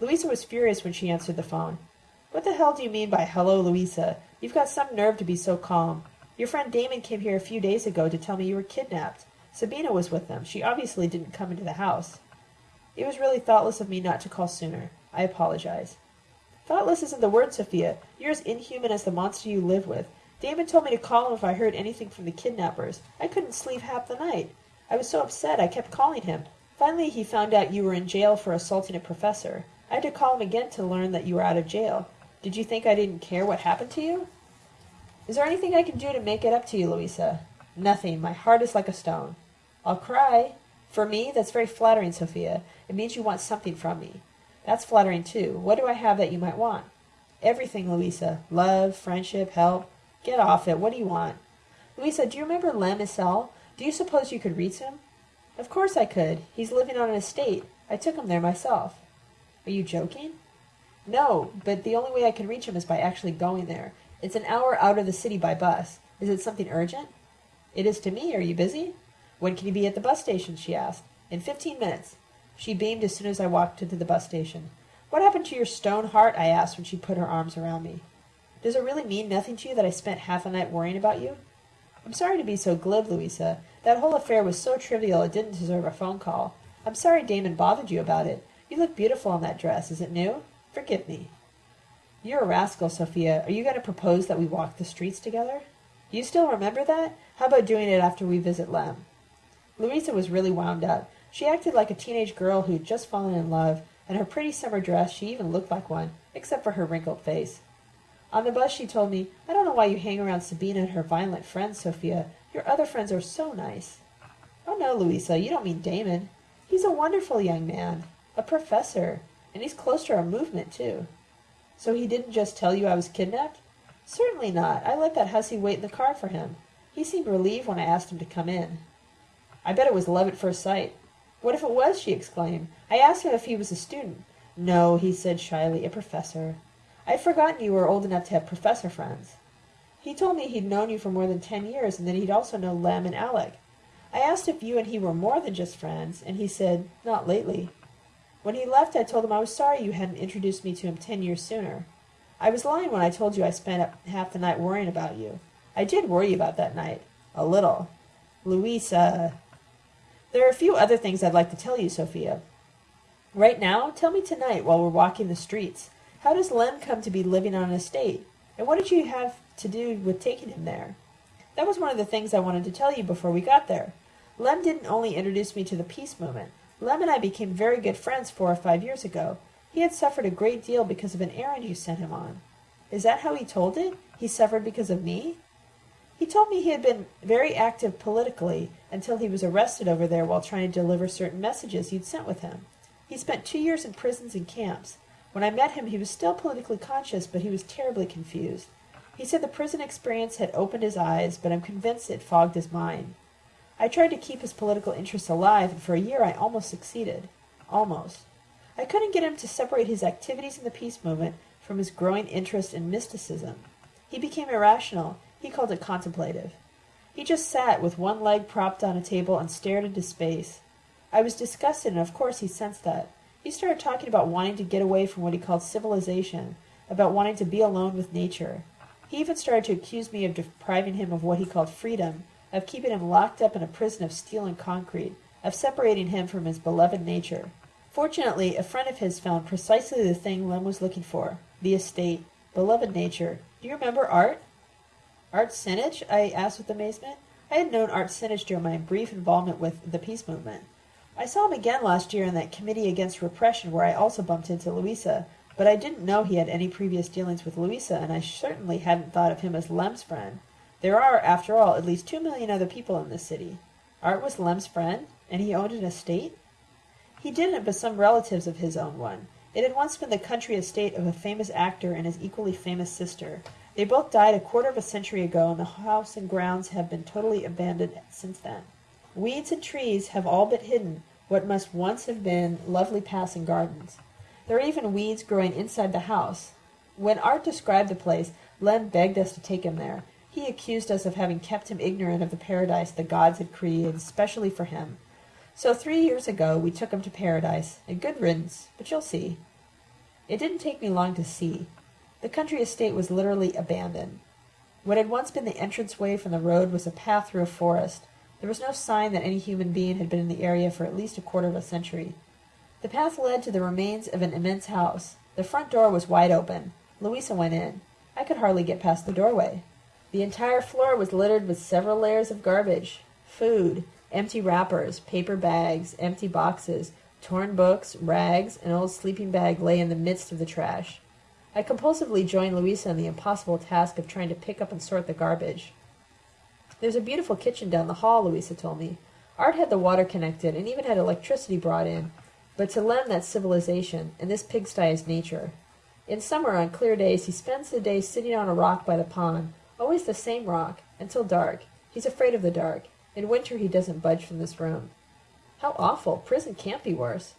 Louisa was furious when she answered the phone. What the hell do you mean by hello, Louisa? You've got some nerve to be so calm. Your friend Damon came here a few days ago to tell me you were kidnapped. Sabina was with them. She obviously didn't come into the house. It was really thoughtless of me not to call sooner. I apologize. Thoughtless isn't the word, Sophia. You're as inhuman as the monster you live with. Damon told me to call him if I heard anything from the kidnappers. I couldn't sleep half the night. I was so upset I kept calling him. Finally he found out you were in jail for assaulting a professor. I had to call him again to learn that you were out of jail. Did you think I didn't care what happened to you? Is there anything I can do to make it up to you, Louisa? Nothing. My heart is like a stone. I'll cry. For me, that's very flattering, Sophia. It means you want something from me. That's flattering, too. What do I have that you might want? Everything, Louisa. Love, friendship, help. Get off it. What do you want? Louisa, do you remember Lem Isel? Do you suppose you could reach him? Of course I could. He's living on an estate. I took him there myself. Are you joking? No, but the only way I can reach him is by actually going there. It's an hour out of the city by bus. Is it something urgent? It is to me. Are you busy? When can you be at the bus station? she asked. In fifteen minutes. She beamed as soon as I walked into the bus station. What happened to your stone heart? I asked when she put her arms around me. Does it really mean nothing to you that I spent half a night worrying about you? I'm sorry to be so glib, Louisa. That whole affair was so trivial it didn't deserve a phone call. I'm sorry Damon bothered you about it. You look beautiful in that dress. Is it new? Forgive me. You're a rascal, Sophia. Are you going to propose that we walk the streets together? You still remember that? How about doing it after we visit Lem? Louisa was really wound up. She acted like a teenage girl who'd just fallen in love, and her pretty summer dress, she even looked like one, except for her wrinkled face. On the bus she told me, I don't know why you hang around Sabina and her violent friends, Sophia. Your other friends are so nice. Oh no, Louisa, you don't mean Damon. He's a wonderful young man. A professor. And he's close to our movement, too. So he didn't just tell you I was kidnapped? Certainly not. I let that hussy wait in the car for him. He seemed relieved when I asked him to come in. I bet it was love at first sight. What if it was? she exclaimed. I asked him if he was a student. No, he said shyly, a professor. I'd forgotten you were old enough to have professor friends. He told me he'd known you for more than ten years, and that he'd also known Lem and Alec. I asked if you and he were more than just friends, and he said, not lately. When he left, I told him I was sorry you hadn't introduced me to him ten years sooner. I was lying when I told you I spent half the night worrying about you. I did worry about that night. A little. Louisa. There are a few other things I'd like to tell you, Sophia. Right now, tell me tonight while we're walking the streets. How does Lem come to be living on an estate? And what did you have to do with taking him there? That was one of the things I wanted to tell you before we got there. Lem didn't only introduce me to the peace movement. Lem and I became very good friends four or five years ago. He had suffered a great deal because of an errand you sent him on. Is that how he told it? He suffered because of me? He told me he had been very active politically until he was arrested over there while trying to deliver certain messages you'd sent with him. He spent two years in prisons and camps. When I met him, he was still politically conscious, but he was terribly confused. He said the prison experience had opened his eyes, but I'm convinced it fogged his mind. I tried to keep his political interests alive, and for a year I almost succeeded. Almost. I couldn't get him to separate his activities in the peace movement from his growing interest in mysticism. He became irrational. He called it contemplative. He just sat with one leg propped on a table and stared into space. I was disgusted, and of course he sensed that. He started talking about wanting to get away from what he called civilization, about wanting to be alone with nature. He even started to accuse me of depriving him of what he called freedom, of keeping him locked up in a prison of steel and concrete, of separating him from his beloved nature. Fortunately, a friend of his found precisely the thing Lem was looking for the estate, beloved nature. Do you remember Art? Art Sinich? I asked with amazement. I had known Art Sinich during my brief involvement with the peace movement. I saw him again last year in that committee against repression where I also bumped into Louisa, but I didn't know he had any previous dealings with Louisa, and I certainly hadn't thought of him as Lem's friend. There are, after all, at least two million other people in this city. Art was Lem's friend, and he owned an estate? He didn't, but some relatives of his owned one. It had once been the country estate of a famous actor and his equally famous sister. They both died a quarter of a century ago, and the house and grounds have been totally abandoned since then. Weeds and trees have all but hidden what must once have been lovely passing gardens. There are even weeds growing inside the house. When Art described the place, Lem begged us to take him there. He accused us of having kept him ignorant of the paradise the gods had created specially for him. So three years ago we took him to paradise, a good riddance, but you'll see. It didn't take me long to see. The country estate was literally abandoned. What had once been the entranceway from the road was a path through a forest. There was no sign that any human being had been in the area for at least a quarter of a century. The path led to the remains of an immense house. The front door was wide open. Louisa went in. I could hardly get past the doorway. The entire floor was littered with several layers of garbage. Food, empty wrappers, paper bags, empty boxes, torn books, rags, an old sleeping bag lay in the midst of the trash. I compulsively joined Louisa in the impossible task of trying to pick up and sort the garbage. There's a beautiful kitchen down the hall, Louisa told me. Art had the water connected and even had electricity brought in, but to Lem that's civilization, and this pigsty is nature. In summer, on clear days, he spends the day sitting on a rock by the pond, always the same rock, until dark. He's afraid of the dark. In winter, he doesn't budge from this room. How awful! Prison can't be worse.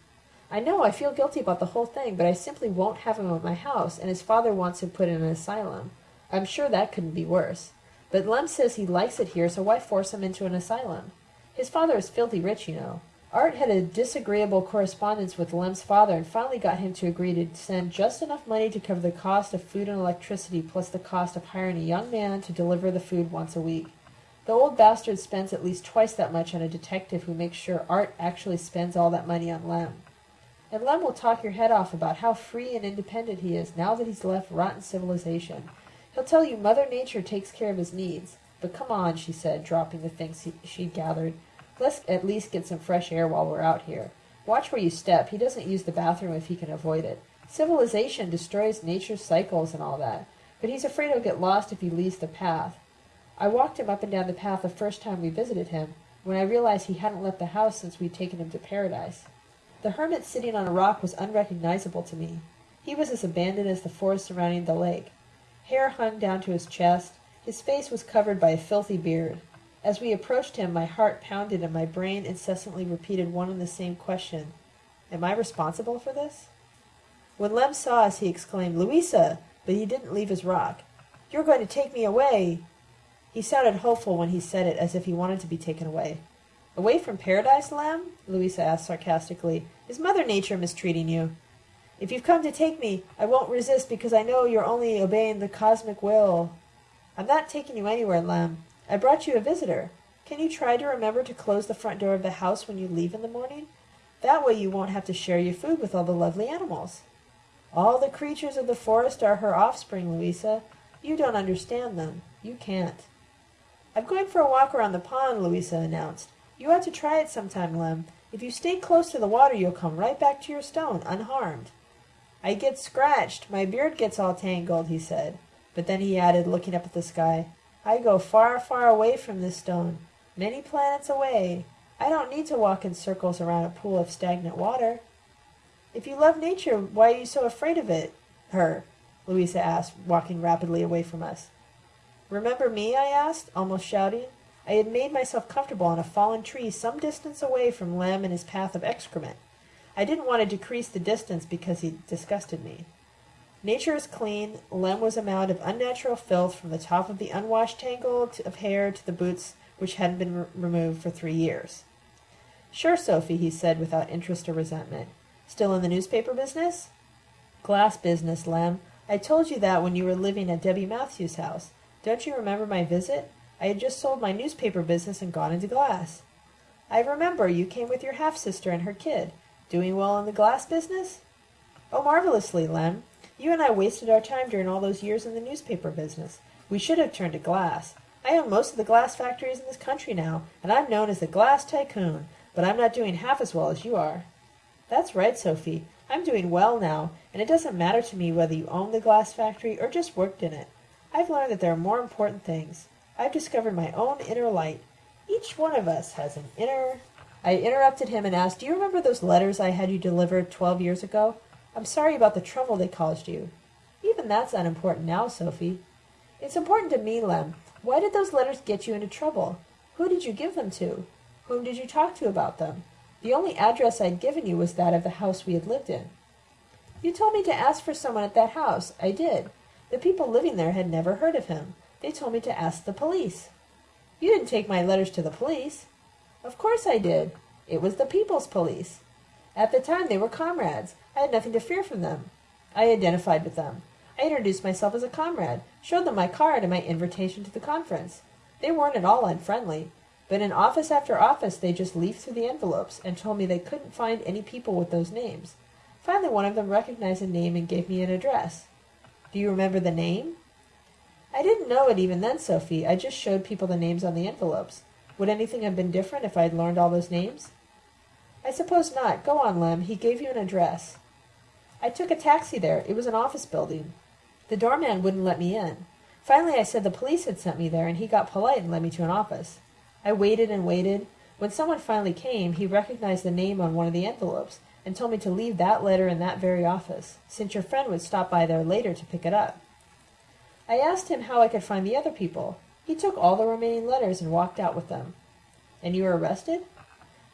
I know I feel guilty about the whole thing, but I simply won't have him at my house, and his father wants him put in an asylum. I'm sure that couldn't be worse. But Lem says he likes it here, so why force him into an asylum? His father is filthy rich, you know. Art had a disagreeable correspondence with Lem's father and finally got him to agree to send just enough money to cover the cost of food and electricity plus the cost of hiring a young man to deliver the food once a week. The old bastard spends at least twice that much on a detective who makes sure Art actually spends all that money on Lem. And Lem will talk your head off about how free and independent he is now that he's left rotten civilization. He'll tell you Mother Nature takes care of his needs. But come on, she said, dropping the things he, she'd gathered. Let's at least get some fresh air while we're out here. Watch where you step. He doesn't use the bathroom if he can avoid it. Civilization destroys nature's cycles and all that, but he's afraid he'll get lost if he leaves the path. I walked him up and down the path the first time we visited him, when I realized he hadn't left the house since we'd taken him to paradise. The hermit sitting on a rock was unrecognizable to me. He was as abandoned as the forest surrounding the lake. Hair hung down to his chest. His face was covered by a filthy beard. As we approached him, my heart pounded and my brain incessantly repeated one and the same question. Am I responsible for this? When Lem saw us, he exclaimed, Louisa! But he didn't leave his rock. You're going to take me away! He sounded hopeful when he said it, as if he wanted to be taken away. Away from paradise, Lem? Louisa asked sarcastically. Is Mother Nature mistreating you? If you've come to take me, I won't resist because I know you're only obeying the cosmic will. I'm not taking you anywhere, Lem. I brought you a visitor. Can you try to remember to close the front door of the house when you leave in the morning? That way you won't have to share your food with all the lovely animals. All the creatures of the forest are her offspring, Louisa. You don't understand them. You can't. I'm going for a walk around the pond, Louisa announced. You ought to try it sometime, Lem. If you stay close to the water, you'll come right back to your stone, unharmed. I get scratched. My beard gets all tangled, he said. But then he added, looking up at the sky, I go far, far away from this stone, many planets away. I don't need to walk in circles around a pool of stagnant water. If you love nature, why are you so afraid of it? Her, Louisa asked, walking rapidly away from us. Remember me? I asked, almost shouting. I had made myself comfortable on a fallen tree some distance away from Lem and his path of excrement. I didn't want to decrease the distance because he disgusted me. Nature is clean. Lem was a mound of unnatural filth from the top of the unwashed tangle of hair to the boots which hadn't been re- removed for three years. Sure, Sophie, he said without interest or resentment. Still in the newspaper business? Glass business, Lem. I told you that when you were living at Debbie Matthews' house. Don't you remember my visit? I had just sold my newspaper business and gone into glass. I remember you came with your half sister and her kid. Doing well in the glass business? Oh, marvelously, Lem. You and I wasted our time during all those years in the newspaper business. We should have turned to glass. I own most of the glass factories in this country now, and I'm known as the glass tycoon, but I'm not doing half as well as you are. That's right, Sophie. I'm doing well now, and it doesn't matter to me whether you own the glass factory or just worked in it. I've learned that there are more important things. I've discovered my own inner light. Each one of us has an inner... I interrupted him and asked, Do you remember those letters I had you deliver twelve years ago? I'm sorry about the trouble they caused you. Even that's unimportant now, Sophie. It's important to me, Lem. Why did those letters get you into trouble? Who did you give them to? Whom did you talk to about them? The only address I'd given you was that of the house we had lived in. You told me to ask for someone at that house. I did. The people living there had never heard of him. They told me to ask the police. You didn't take my letters to the police. Of course I did. It was the people's police. At the time they were comrades. I had nothing to fear from them. I identified with them. I introduced myself as a comrade, showed them my card and my invitation to the conference. They weren't at all unfriendly, but in office after office they just leafed through the envelopes and told me they couldn't find any people with those names. Finally, one of them recognized a name and gave me an address. Do you remember the name? I didn't know it even then, Sophie. I just showed people the names on the envelopes. Would anything have been different if I had learned all those names? I suppose not. Go on, Lem. He gave you an address. I took a taxi there. It was an office building. The doorman wouldn't let me in. Finally, I said the police had sent me there, and he got polite and led me to an office. I waited and waited. When someone finally came, he recognized the name on one of the envelopes and told me to leave that letter in that very office, since your friend would stop by there later to pick it up. I asked him how I could find the other people. He took all the remaining letters and walked out with them. And you were arrested?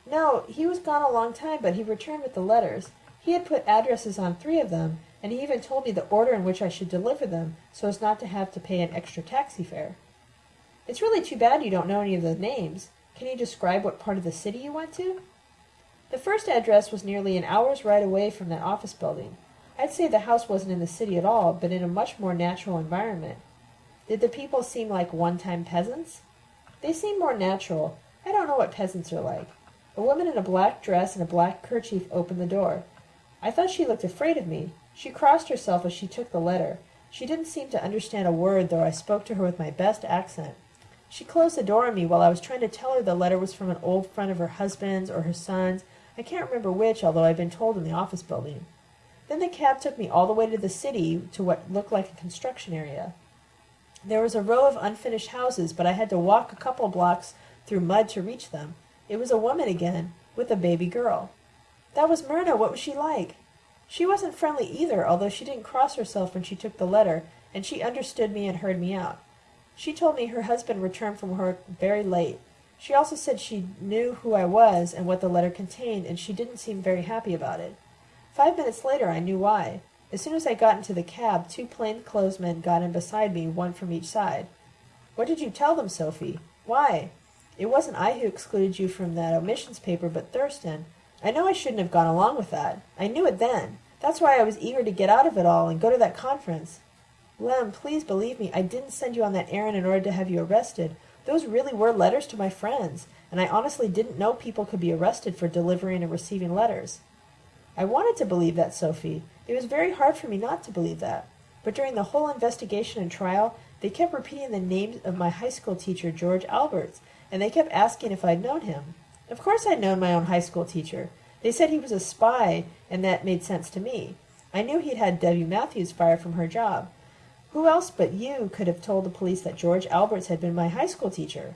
No, he was gone a long time, but he returned with the letters. He had put addresses on three of them, and he even told me the order in which I should deliver them, so as not to have to pay an extra taxi fare. It's really too bad you don't know any of the names. Can you describe what part of the city you went to? The first address was nearly an hour's ride away from that office building. I'd say the house wasn't in the city at all, but in a much more natural environment. Did the people seem like one-time peasants? They seemed more natural. I don't know what peasants are like. A woman in a black dress and a black kerchief opened the door. I thought she looked afraid of me. She crossed herself as she took the letter. She didn't seem to understand a word, though I spoke to her with my best accent. She closed the door on me while I was trying to tell her the letter was from an old friend of her husband's or her son's. I can't remember which, although I'd been told in the office building. Then the cab took me all the way to the city to what looked like a construction area. There was a row of unfinished houses, but I had to walk a couple blocks through mud to reach them. It was a woman again, with a baby girl. That was Myrna. What was she like? She wasn't friendly either, although she didn't cross herself when she took the letter, and she understood me and heard me out. She told me her husband returned from work very late. She also said she knew who I was and what the letter contained, and she didn't seem very happy about it. Five minutes later I knew why. As soon as I got into the cab, two plain-clothes men got in beside me, one from each side. What did you tell them, Sophie? Why? It wasn't I who excluded you from that omissions paper, but Thurston. I know I shouldn't have gone along with that. I knew it then. That's why I was eager to get out of it all and go to that conference. Lem, please believe me, I didn't send you on that errand in order to have you arrested. Those really were letters to my friends, and I honestly didn't know people could be arrested for delivering and receiving letters. I wanted to believe that, Sophie. It was very hard for me not to believe that. But during the whole investigation and trial, they kept repeating the name of my high school teacher, George Alberts, and they kept asking if I'd known him. Of course I'd known my own high school teacher. They said he was a spy, and that made sense to me. I knew he'd had Debbie Matthews fired from her job. Who else but you could have told the police that George Alberts had been my high school teacher?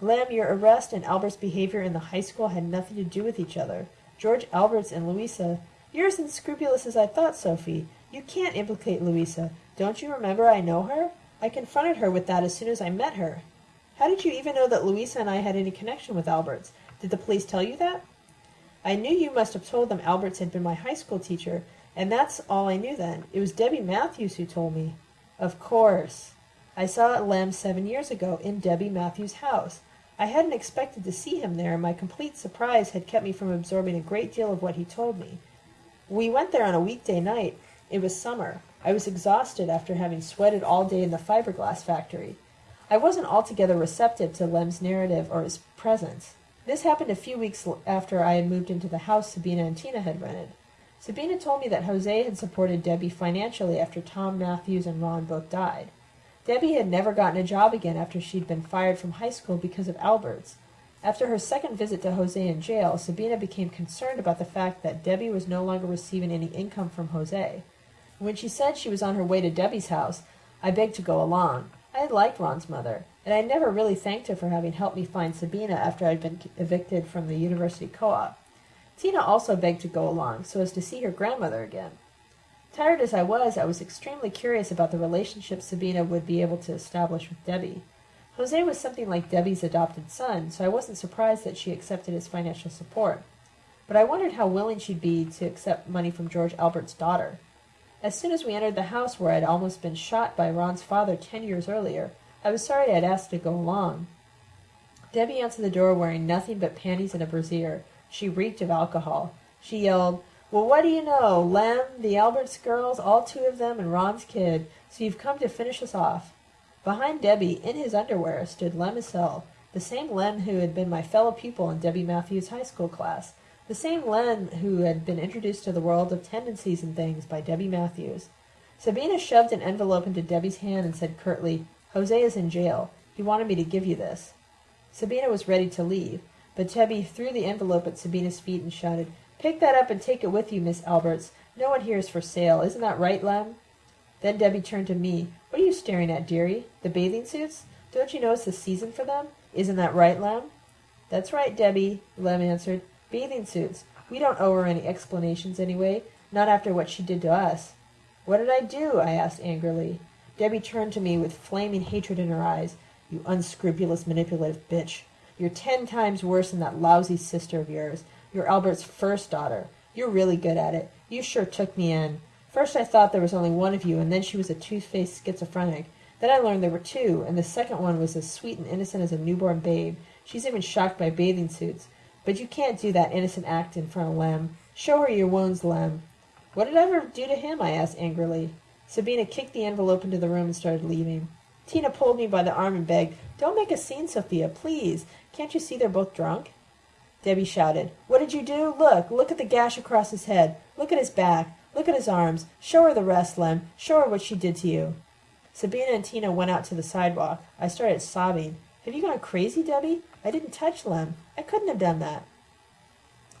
Lem, your arrest and Albert's behavior in the high school had nothing to do with each other. George Alberts and Louisa. You're as unscrupulous as I thought, Sophie. You can't implicate Louisa. Don't you remember I know her? I confronted her with that as soon as I met her. How did you even know that Louisa and I had any connection with Alberts? Did the police tell you that? I knew you must have told them Alberts had been my high school teacher, and that's all I knew then. It was Debbie Matthews who told me. Of course. I saw Lem seven years ago in Debbie Matthews' house. I hadn't expected to see him there, and my complete surprise had kept me from absorbing a great deal of what he told me. We went there on a weekday night. It was summer. I was exhausted after having sweated all day in the fiberglass factory. I wasn't altogether receptive to Lem's narrative or his presence. This happened a few weeks after I had moved into the house Sabina and Tina had rented. Sabina told me that Jose had supported Debbie financially after Tom Matthews and Ron both died. Debbie had never gotten a job again after she'd been fired from high school because of Alberts. After her second visit to Jose in jail, Sabina became concerned about the fact that Debbie was no longer receiving any income from Jose. When she said she was on her way to Debbie's house, I begged to go along. I liked Ron's mother, and I never really thanked her for having helped me find Sabina after I'd been evicted from the university co-op. Tina also begged to go along, so as to see her grandmother again. Tired as I was, I was extremely curious about the relationship Sabina would be able to establish with Debbie. Jose was something like Debbie's adopted son, so I wasn't surprised that she accepted his financial support. But I wondered how willing she'd be to accept money from George Albert's daughter. As soon as we entered the house where I'd almost been shot by Ron's father ten years earlier, I was sorry I'd asked to go along. Debbie answered the door wearing nothing but panties and a brassiere. She reeked of alcohol. She yelled, Well, what do you know? Lem, the Alberts girls, all two of them, and Ron's kid. So you've come to finish us off. Behind Debbie, in his underwear, stood Lem Isel, the same Lem who had been my fellow pupil in Debbie Matthews' high school class, the same Lem who had been introduced to the world of tendencies and things by Debbie Matthews. Sabina shoved an envelope into Debbie's hand and said curtly, Jose is in jail. He wanted me to give you this. Sabina was ready to leave, but Debbie threw the envelope at Sabina's feet and shouted, Pick that up and take it with you, Miss Alberts. No one here is for sale. Isn't that right, Lem? Then Debbie turned to me. What are you staring at, dearie? The bathing suits? Don't you know it's the season for them? Isn't that right, Lem? That's right, Debbie, Lem answered. Bathing suits. We don't owe her any explanations anyway, not after what she did to us. What did I do? I asked angrily. Debbie turned to me with flaming hatred in her eyes. You unscrupulous, manipulative bitch. You're ten times worse than that lousy sister of yours. You're Albert's first daughter. You're really good at it. You sure took me in. First I thought there was only one of you, and then she was a two-faced schizophrenic. Then I learned there were two, and the second one was as sweet and innocent as a newborn babe. She's even shocked by bathing suits. But you can't do that innocent act in front of Lem. Show her your wounds, Lem. What did I ever do to him? I asked angrily. Sabina kicked the envelope into the room and started leaving. Tina pulled me by the arm and begged, Don't make a scene, Sophia, please. Can't you see they're both drunk? Debbie shouted, What did you do? Look, look at the gash across his head. Look at his back. Look at his arms. Show her the rest, Lem. Show her what she did to you. Sabina and Tina went out to the sidewalk. I started sobbing. Have you gone crazy, Debbie? I didn't touch Lem. I couldn't have done that.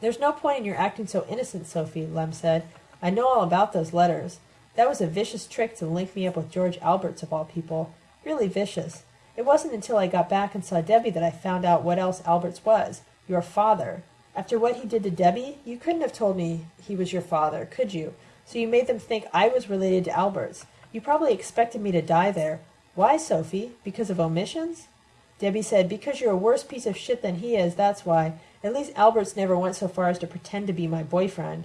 There's no point in your acting so innocent, Sophie, Lem said. I know all about those letters. That was a vicious trick to link me up with George Alberts, of all people really vicious. It wasn't until I got back and saw Debbie that I found out what else Alberts was. Your father. After what he did to Debbie, you couldn't have told me he was your father, could you? So you made them think I was related to Alberts. You probably expected me to die there. Why, Sophie? Because of omissions? Debbie said, Because you're a worse piece of shit than he is, that's why. At least Alberts never went so far as to pretend to be my boyfriend.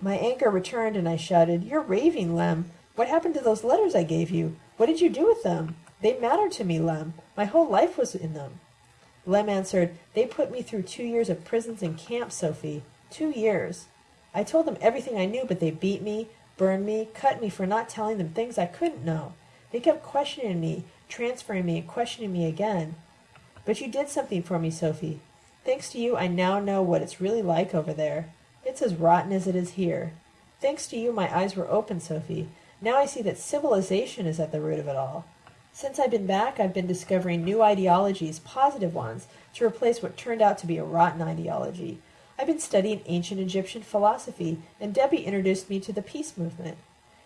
My anger returned and I shouted, You're raving, Lem. What happened to those letters I gave you? What did you do with them? They matter to me, Lem. My whole life was in them. Lem answered, They put me through two years of prisons and camps, Sophie. Two years. I told them everything I knew, but they beat me, burned me, cut me for not telling them things I couldn't know. They kept questioning me, transferring me, and questioning me again. But you did something for me, Sophie. Thanks to you, I now know what it's really like over there. It's as rotten as it is here. Thanks to you, my eyes were open, Sophie. Now I see that civilization is at the root of it all. Since I've been back, I've been discovering new ideologies, positive ones, to replace what turned out to be a rotten ideology. I've been studying ancient Egyptian philosophy, and Debbie introduced me to the peace movement.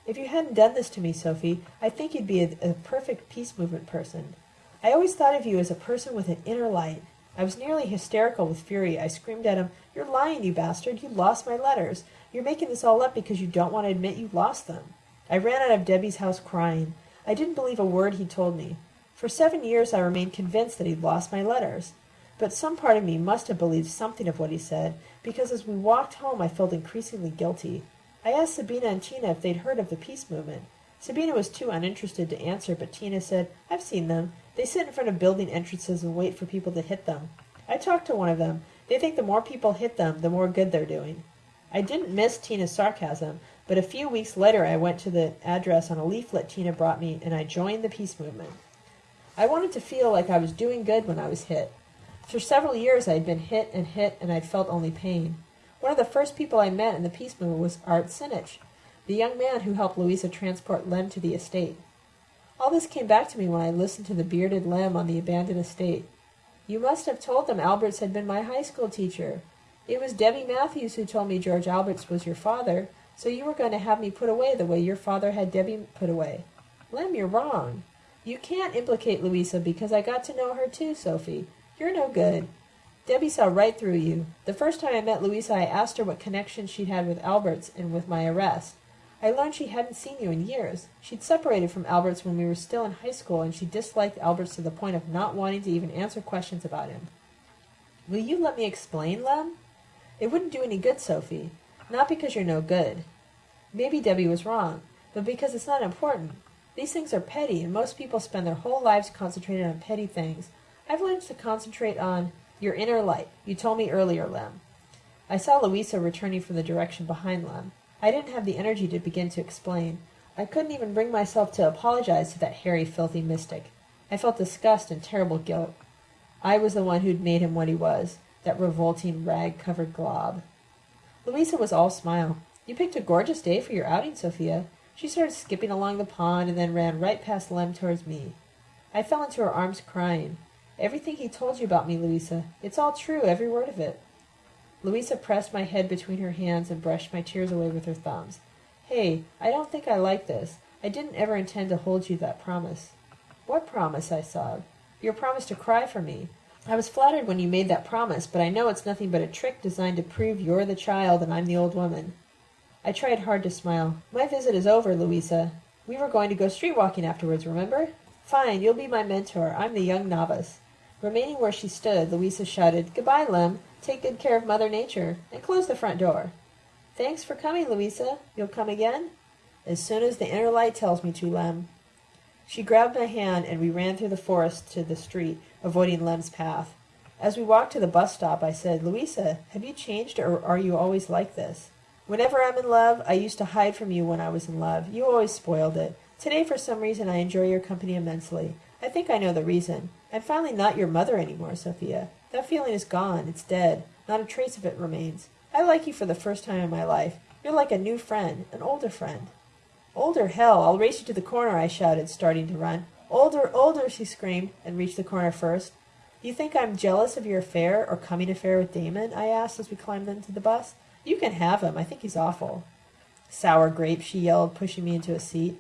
If you hadn't done this to me, Sophie, I think you'd be a, a perfect peace movement person. I always thought of you as a person with an inner light. I was nearly hysterical with fury. I screamed at him, You're lying, you bastard. You lost my letters. You're making this all up because you don't want to admit you lost them. I ran out of Debbie's house crying. I didn't believe a word he told me. For seven years I remained convinced that he'd lost my letters. But some part of me must have believed something of what he said, because as we walked home I felt increasingly guilty. I asked Sabina and Tina if they'd heard of the peace movement. Sabina was too uninterested to answer, but Tina said, I've seen them. They sit in front of building entrances and wait for people to hit them. I talked to one of them. They think the more people hit them, the more good they're doing. I didn't miss Tina's sarcasm, but a few weeks later I went to the address on a leaflet Tina brought me and I joined the peace movement. I wanted to feel like I was doing good when I was hit. For several years I had been hit and hit and I'd felt only pain. One of the first people I met in the peace movement was Art Sinich, the young man who helped Louisa transport Lem to the estate. All this came back to me when I listened to the bearded Lem on the abandoned estate. You must have told them Alberts had been my high school teacher. It was Debbie Matthews who told me George Alberts was your father, so you were going to have me put away the way your father had Debbie put away. Lem, you're wrong. You can't implicate Louisa because I got to know her too, Sophie. You're no good. Debbie saw right through you. The first time I met Louisa, I asked her what connection she'd had with Alberts and with my arrest. I learned she hadn't seen you in years. She'd separated from Alberts when we were still in high school, and she disliked Alberts to the point of not wanting to even answer questions about him. Will you let me explain, Lem? It wouldn't do any good, Sophie. Not because you're no good. Maybe Debbie was wrong, but because it's not important. These things are petty, and most people spend their whole lives concentrated on petty things. I've learned to concentrate on your inner light. You told me earlier, Lem. I saw Louisa returning from the direction behind Lem. I didn't have the energy to begin to explain. I couldn't even bring myself to apologize to that hairy, filthy mystic. I felt disgust and terrible guilt. I was the one who'd made him what he was, that revolting, rag-covered glob. Louisa was all smile. You picked a gorgeous day for your outing, Sophia. She started skipping along the pond and then ran right past Lem towards me. I fell into her arms crying. Everything he told you about me, Louisa. It's all true, every word of it. Louisa pressed my head between her hands and brushed my tears away with her thumbs. Hey, I don't think I like this. I didn't ever intend to hold you that promise. What promise? I sobbed. Your promise to cry for me. I was flattered when you made that promise, but I know it's nothing but a trick designed to prove you're the child and I'm the old woman. I tried hard to smile. My visit is over, Louisa. We were going to go street walking afterwards, remember? Fine, you'll be my mentor. I'm the young novice. Remaining where she stood, Louisa shouted, Goodbye, Lem. Take good care of Mother Nature, and close the front door. Thanks for coming, Louisa. You'll come again? As soon as the inner light tells me to, Lem. She grabbed my hand, and we ran through the forest to the street, avoiding Lem's path. As we walked to the bus stop, I said, Louisa, have you changed, or are you always like this? Whenever I'm in love, I used to hide from you when I was in love. You always spoiled it. Today, for some reason, I enjoy your company immensely. I think I know the reason. I'm finally not your mother anymore, Sophia. That feeling is gone. It's dead. Not a trace of it remains. I like you for the first time in my life. You're like a new friend, an older friend. Older hell, I'll race you to the corner, I shouted, starting to run. Older, older, she screamed, and reached the corner first. Do you think I'm jealous of your affair or coming affair with Damon? I asked as we climbed into the bus. You can have him. I think he's awful. Sour grape, she yelled, pushing me into a seat.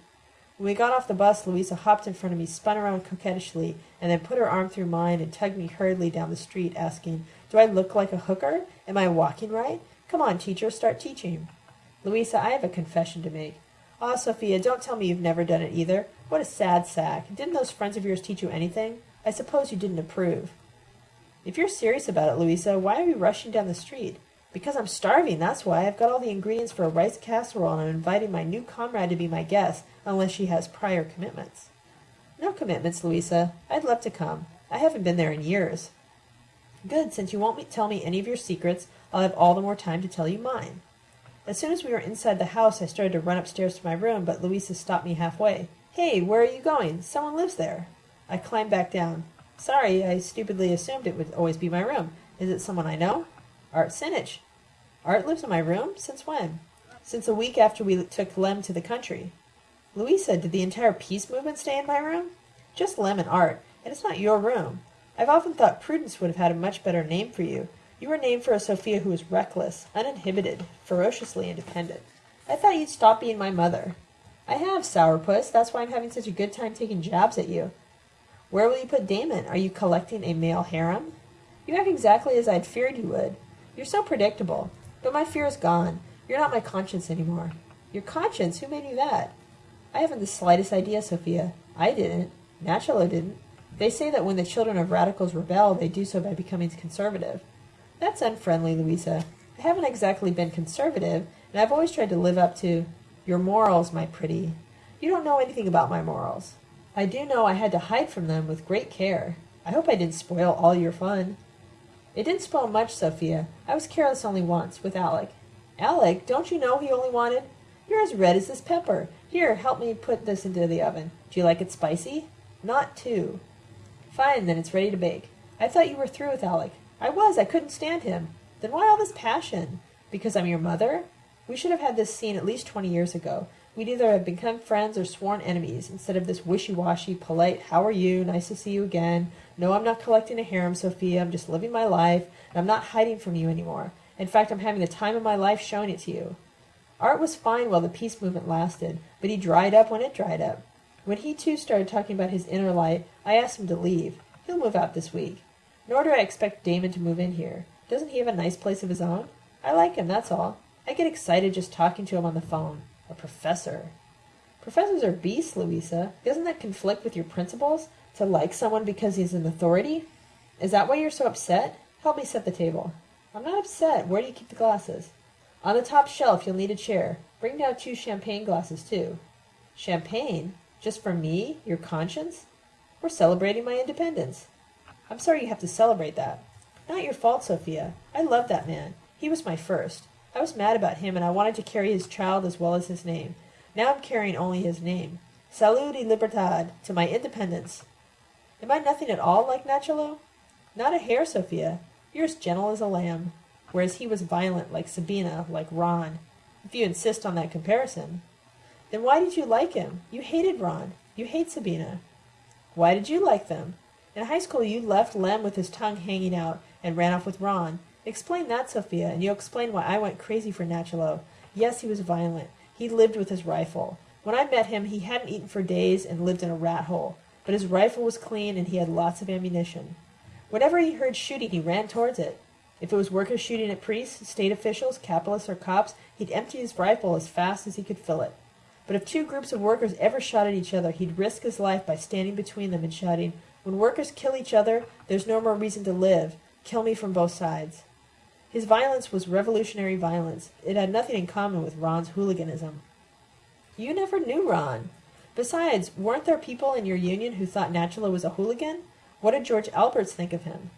When we got off the bus, Louisa hopped in front of me, spun around coquettishly, and then put her arm through mine and tugged me hurriedly down the street, asking, Do I look like a hooker? Am I walking right? Come on, teacher, start teaching. Louisa, I have a confession to make. Ah, oh, Sophia, don't tell me you've never done it either. What a sad sack. Didn't those friends of yours teach you anything? I suppose you didn't approve. If you're serious about it, Louisa, why are we rushing down the street? Because I'm starving, that's why. I've got all the ingredients for a rice casserole, and I'm inviting my new comrade to be my guest, unless she has prior commitments. No commitments, Louisa. I'd love to come. I haven't been there in years. Good, since you won't tell me any of your secrets, I'll have all the more time to tell you mine. As soon as we were inside the house, I started to run upstairs to my room, but Louisa stopped me halfway. Hey, where are you going? Someone lives there. I climbed back down. Sorry, I stupidly assumed it would always be my room. Is it someone I know? Art Sinich. Art lives in my room? Since when? Since a week after we took Lem to the country. Louisa, did the entire peace movement stay in my room? Just Lem and Art, and it's not your room. I've often thought Prudence would have had a much better name for you. You were named for a Sophia who was reckless, uninhibited, ferociously independent. I thought you'd stop being my mother. I have, sourpuss. That's why I'm having such a good time taking jabs at you. Where will you put Damon? Are you collecting a male harem? You act exactly as I'd feared you would. You're so predictable. But my fear is gone. You're not my conscience anymore. Your conscience? Who made you that? I haven't the slightest idea, Sophia. I didn't. Nachalo didn't. They say that when the children of radicals rebel, they do so by becoming conservative. That's unfriendly, Louisa. I haven't exactly been conservative, and I've always tried to live up to your morals, my pretty. You don't know anything about my morals. I do know I had to hide from them with great care. I hope I didn't spoil all your fun. It didn't spoil much, Sophia. I was careless only once, with Alec. Alec, don't you know he only wanted? You're as red as this pepper. Here, help me put this into the oven. Do you like it spicy? Not too. Fine, then it's ready to bake. I thought you were through with Alec. I was. I couldn't stand him. Then why all this passion? Because I'm your mother? We should have had this scene at least twenty years ago. We'd either have become friends or sworn enemies, instead of this wishy-washy, polite, how are you, nice to see you again, no, I'm not collecting a harem, Sophia. I'm just living my life, and I'm not hiding from you anymore. In fact, I'm having the time of my life showing it to you. Art was fine while the peace movement lasted, but he dried up when it dried up. When he too started talking about his inner light, I asked him to leave. He'll move out this week. Nor do I expect Damon to move in here. Doesn't he have a nice place of his own? I like him, that's all. I get excited just talking to him on the phone. A professor. Professors are beasts, Louisa. Doesn't that conflict with your principles? To like someone because he's an authority? Is that why you're so upset? Help me set the table. I'm not upset. Where do you keep the glasses? On the top shelf, you'll need a chair. Bring down two champagne glasses, too. Champagne? Just for me? Your conscience? We're celebrating my independence. I'm sorry you have to celebrate that. Not your fault, Sophia. I love that man. He was my first. I was mad about him, and I wanted to carry his child as well as his name. Now I'm carrying only his name. Salud y libertad, to my independence. Am I nothing at all like Nachalo? Not a hair, Sophia. You're as gentle as a lamb, whereas he was violent like Sabina, like Ron. If you insist on that comparison. Then why did you like him? You hated Ron. You hate Sabina. Why did you like them? In high school you left Lem with his tongue hanging out and ran off with Ron. Explain that, Sophia, and you'll explain why I went crazy for Nachalo. Yes, he was violent. He lived with his rifle. When I met him, he hadn't eaten for days and lived in a rat hole. But his rifle was clean and he had lots of ammunition. Whenever he heard shooting, he ran towards it. If it was workers shooting at priests, state officials, capitalists, or cops, he'd empty his rifle as fast as he could fill it. But if two groups of workers ever shot at each other, he'd risk his life by standing between them and shouting, When workers kill each other, there's no more reason to live. Kill me from both sides. His violence was revolutionary violence. It had nothing in common with Ron's hooliganism. You never knew Ron. Besides, weren't there people in your union who thought Nachalo was a hooligan? What did George Alberts think of him?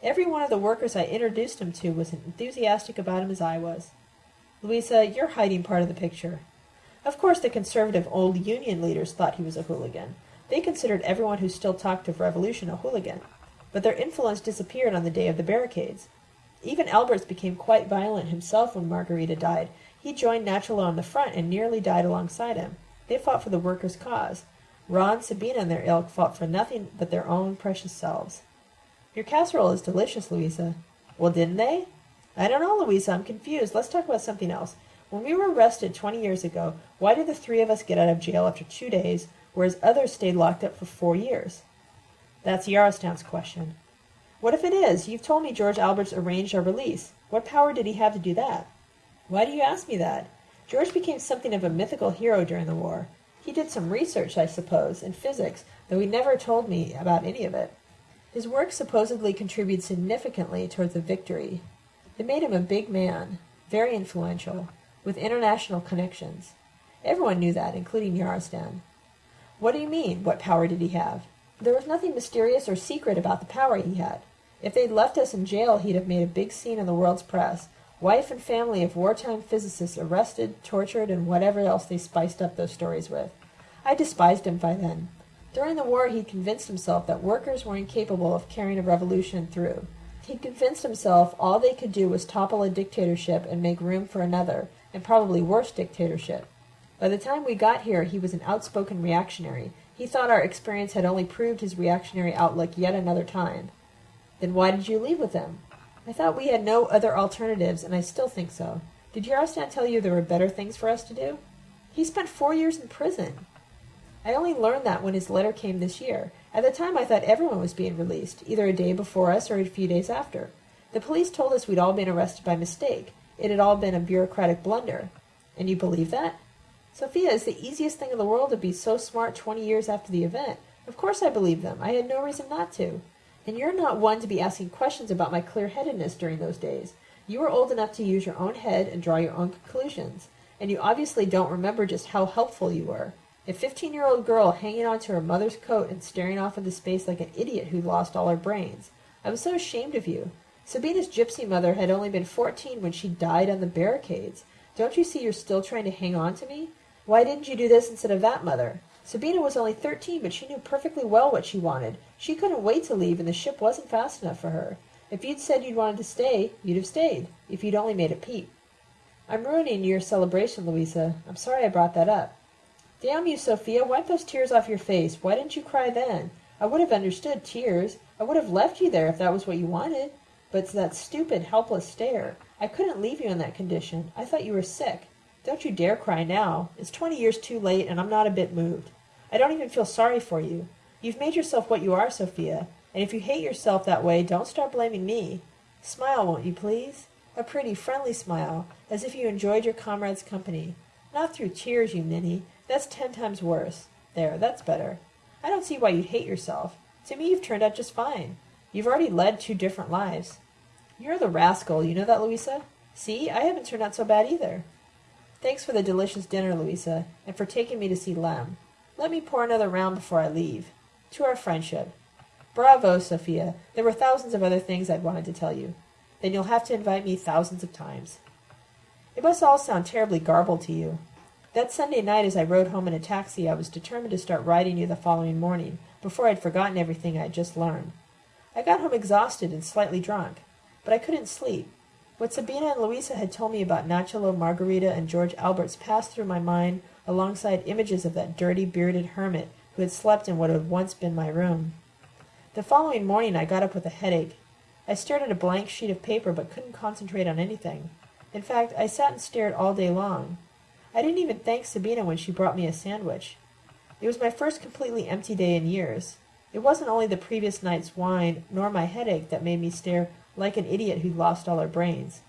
Every one of the workers I introduced him to was as enthusiastic about him as I was. Louisa, you're hiding part of the picture. Of course, the conservative old Union leaders thought he was a hooligan. They considered everyone who still talked of revolution a hooligan. But their influence disappeared on the day of the barricades. Even Alberts became quite violent himself when Margarita died. He joined Nachalo on the front and nearly died alongside him. They fought for the workers' cause. Ron, Sabina, and their ilk fought for nothing but their own precious selves. Your casserole is delicious, Louisa. Well, didn't they? I don't know, Louisa. I'm confused. Let's talk about something else. When we were arrested 20 years ago, why did the three of us get out of jail after two days, whereas others stayed locked up for four years? That's Yarostan's question. What if it is? You've told me George Alberts arranged our release. What power did he have to do that? Why do you ask me that? George became something of a mythical hero during the war. He did some research, I suppose, in physics, though he never told me about any of it. His work supposedly contributed significantly towards the victory. It made him a big man, very influential, with international connections. Everyone knew that, including Yarostan. What do you mean? What power did he have? There was nothing mysterious or secret about the power he had. If they'd left us in jail, he'd have made a big scene in the world's press. Wife and family of wartime physicists arrested, tortured, and whatever else they spiced up those stories with. I despised him by then. During the war, he'd convinced himself that workers were incapable of carrying a revolution through. He convinced himself all they could do was topple a dictatorship and make room for another, and probably worse dictatorship. By the time we got here, he was an outspoken reactionary. He thought our experience had only proved his reactionary outlook yet another time. Then why did you leave with them? I thought we had no other alternatives, and I still think so. Did Yarostan tell you there were better things for us to do? He spent four years in prison. I only learned that when his letter came this year. At the time I thought everyone was being released, either a day before us or a few days after. The police told us we'd all been arrested by mistake. It had all been a bureaucratic blunder. And you believe that? Sophia, it's the easiest thing in the world to be so smart twenty years after the event. Of course I believe them. I had no reason not to. And you're not one to be asking questions about my clear-headedness during those days. You were old enough to use your own head and draw your own conclusions. And you obviously don't remember just how helpful you were. A fifteen-year-old girl hanging onto her mother's coat and staring off into space like an idiot who'd lost all her brains. I was so ashamed of you. Sabina's gypsy mother had only been fourteen when she died on the barricades. Don't you see you're still trying to hang on to me? Why didn't you do this instead of that, mother? Sabina was only thirteen, but she knew perfectly well what she wanted. She couldn't wait to leave, and the ship wasn't fast enough for her. If you'd said you'd wanted to stay, you'd have stayed, if you'd only made a peep. I'm ruining your celebration, Louisa. I'm sorry I brought that up. Damn you, Sophia, wipe those tears off your face. Why didn't you cry then? I would have understood tears. I would have left you there if that was what you wanted. But it's that stupid, helpless stare. I couldn't leave you in that condition. I thought you were sick. Don't you dare cry now. It's twenty years too late, and I'm not a bit moved. I don't even feel sorry for you. You've made yourself what you are, Sophia, and if you hate yourself that way, don't start blaming me. Smile, won't you, please? A pretty, friendly smile, as if you enjoyed your comrade's company. Not through tears, you ninny. That's ten times worse. There, that's better. I don't see why you'd hate yourself. To me, you've turned out just fine. You've already led two different lives. You're the rascal, you know that, Louisa? See, I haven't turned out so bad either. Thanks for the delicious dinner, Louisa, and for taking me to see Lem. Let me pour another round before I leave. To our friendship. Bravo, Sophia. There were thousands of other things I'd wanted to tell you. then you'll have to invite me thousands of times. It must all sound terribly garbled to you. That Sunday night as I rode home in a taxi I was determined to start writing you the following morning, before I'd forgotten everything I had just learned. I got home exhausted and slightly drunk, but I couldn't sleep. What Sabina and Louisa had told me about Nachalo, Margarita, and George Alberts passed through my mind alongside images of that dirty, bearded hermit who had slept in what had once been my room. The following morning I got up with a headache. I stared at a blank sheet of paper but couldn't concentrate on anything. In fact, I sat and stared all day long. I didn't even thank Sabina when she brought me a sandwich. It was my first completely empty day in years. It wasn't only the previous night's wine nor my headache that made me stare like an idiot who'd lost all her brains.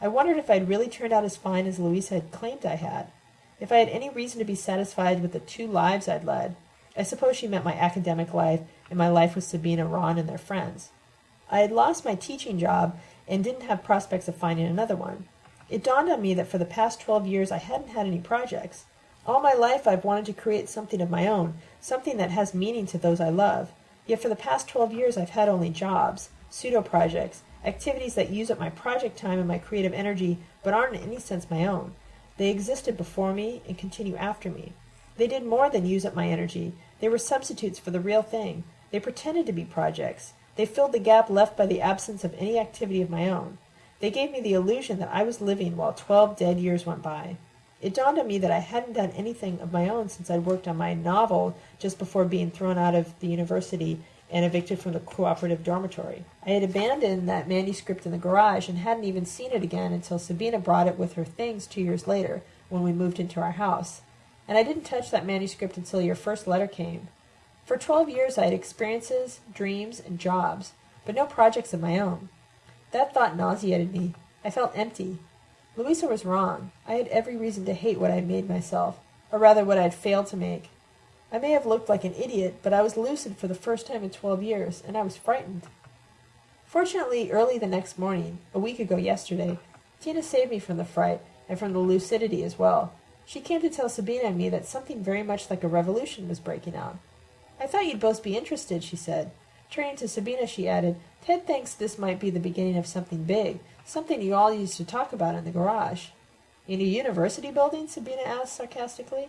I wondered if I'd really turned out as fine as Louisa had claimed I had. If I had any reason to be satisfied with the two lives I'd led. I suppose she meant my academic life and my life with Sabina, Ron, and their friends. I had lost my teaching job and didn't have prospects of finding another one. It dawned on me that for the past twelve years I hadn't had any projects. All my life I've wanted to create something of my own, something that has meaning to those I love. Yet for the past twelve years I've had only jobs, pseudo-projects, activities that use up my project time and my creative energy but aren't in any sense my own. They existed before me and continue after me. They did more than use up my energy. They were substitutes for the real thing. They pretended to be projects. They filled the gap left by the absence of any activity of my own. They gave me the illusion that I was living while twelve dead years went by. It dawned on me that I hadn't done anything of my own since I'd worked on my novel just before being thrown out of the university and evicted from the cooperative dormitory. I had abandoned that manuscript in the garage and hadn't even seen it again until Sabina brought it with her things two years later when we moved into our house. And I didn't touch that manuscript until your first letter came. For twelve years I had experiences, dreams, and jobs, but no projects of my own. That thought nauseated me. I felt empty. Louisa was wrong. I had every reason to hate what I had made myself, or rather what I had failed to make. I may have looked like an idiot, but I was lucid for the first time in twelve years, and I was frightened. Fortunately, early the next morning, a week ago yesterday, Tina saved me from the fright and from the lucidity as well. She came to tell Sabina and me that something very much like a revolution was breaking out. I thought you'd both be interested, she said. Turning to Sabina, she added, Ted thinks this might be the beginning of something big, something you all used to talk about in the garage. In a university building? Sabina asked sarcastically.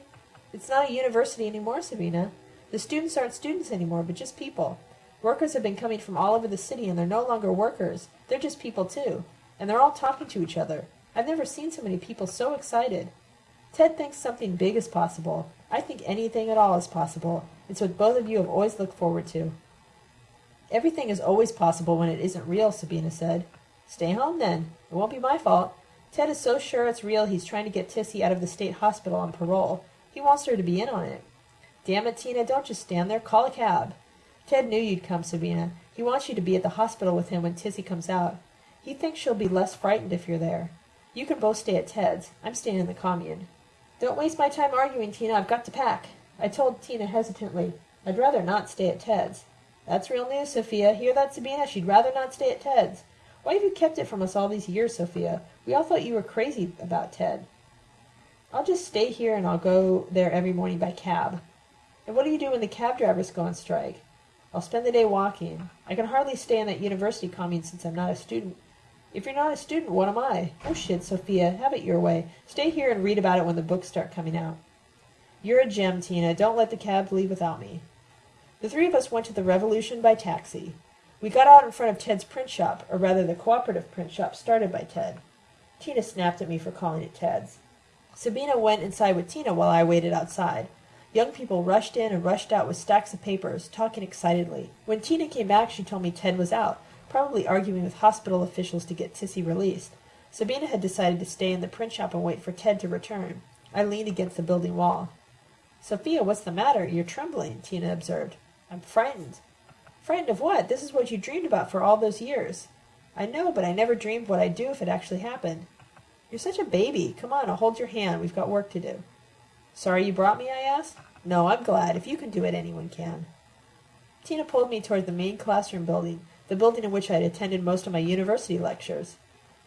It's not a university anymore, Sabina. The students aren't students anymore, but just people. Workers have been coming from all over the city, and they're no longer workers. They're just people, too. And they're all talking to each other. I've never seen so many people so excited. Ted thinks something big is possible. I think anything at all is possible. It's what both of you have always looked forward to. Everything is always possible when it isn't real, Sabina said. Stay home, then. It won't be my fault. Ted is so sure it's real he's trying to get Tissy out of the state hospital on parole. He wants her to be in on it. Damn it, Tina, don't just stand there. Call a cab. Ted knew you'd come, Sabina. He wants you to be at the hospital with him when Tissy comes out. He thinks she'll be less frightened if you're there. You can both stay at Ted's. I'm staying in the commune. Don't waste my time arguing, Tina. I've got to pack. I told Tina hesitantly. I'd rather not stay at Ted's. That's real news, Sophia. Hear that, Sabina? She'd rather not stay at Ted's. Why have you kept it from us all these years, Sophia? We all thought you were crazy about Ted. I'll just stay here and I'll go there every morning by cab. And what do you do when the cab drivers go on strike? I'll spend the day walking. I can hardly stay in that university commune since I'm not a student. If you're not a student, what am I? Oh shit, Sophia, have it your way. Stay here and read about it when the books start coming out. You're a gem, Tina. Don't let the cab leave without me. The three of us went to the Revolution by taxi. We got out in front of Ted's print shop, or rather the cooperative print shop started by Ted. Tina snapped at me for calling it Ted's. Sabina went inside with Tina while I waited outside. Young people rushed in and rushed out with stacks of papers, talking excitedly. When Tina came back, she told me Ted was out, probably arguing with hospital officials to get Tissy released. Sabina had decided to stay in the print shop and wait for Ted to return. I leaned against the building wall. Sophia, what's the matter? You're trembling, Tina observed. I'm frightened. Frightened of what? This is what you dreamed about for all those years. I know, but I never dreamed what I'd do if it actually happened. You're such a baby. Come on, I'll hold your hand. We've got work to do. Sorry you brought me, I asked. No, I'm glad. If you can do it, anyone can. Tina pulled me toward the main classroom building, the building in which I had attended most of my university lectures.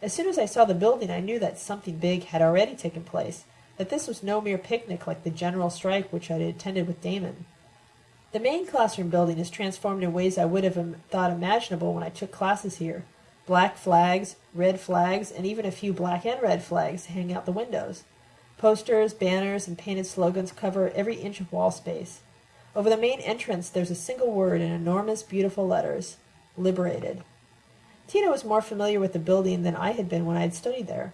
As soon as I saw the building, I knew that something big had already taken place, that this was no mere picnic like the general strike which I had attended with Damon. The main classroom building is transformed in ways I would have thought imaginable when I took classes here. Black flags, red flags, and even a few black and red flags hang out the windows. Posters, banners, and painted slogans cover every inch of wall space. Over the main entrance there's a single word in enormous, beautiful letters Liberated. Tina was more familiar with the building than I had been when I had studied there.